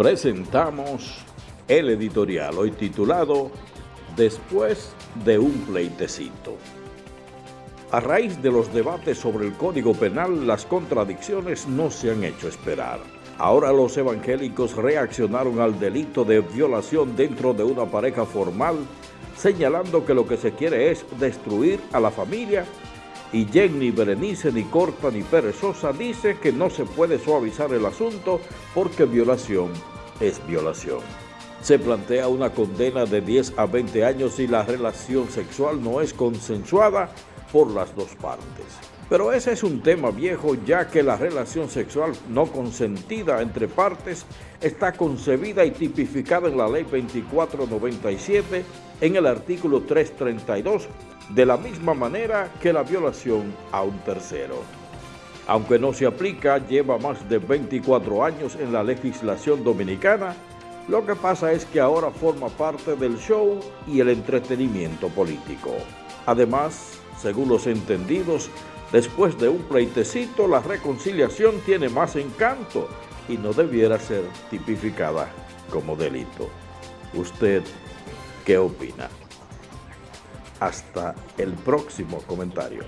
presentamos el editorial hoy titulado Después de un pleitecito. A raíz de los debates sobre el Código Penal, las contradicciones no se han hecho esperar. Ahora los evangélicos reaccionaron al delito de violación dentro de una pareja formal, señalando que lo que se quiere es destruir a la familia y Jenny Berenice ni corta ni perezosa dice que no se puede suavizar el asunto porque violación es violación. Se plantea una condena de 10 a 20 años si la relación sexual no es consensuada por las dos partes. Pero ese es un tema viejo ya que la relación sexual no consentida entre partes está concebida y tipificada en la Ley 2497 en el artículo 332 de la misma manera que la violación a un tercero. Aunque no se aplica, lleva más de 24 años en la legislación dominicana, lo que pasa es que ahora forma parte del show y el entretenimiento político. Además, según los entendidos, después de un pleitecito, la reconciliación tiene más encanto y no debiera ser tipificada como delito. ¿Usted qué opina? Hasta el próximo comentario.